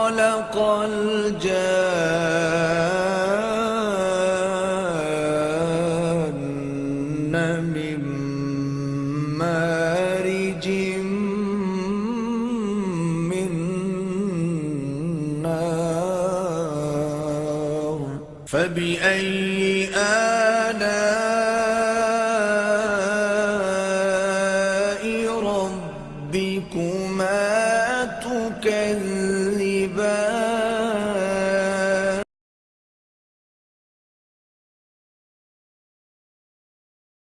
خلق الجان من مارج من نار. فبأي آلاء ربكما تكذبان؟ عباد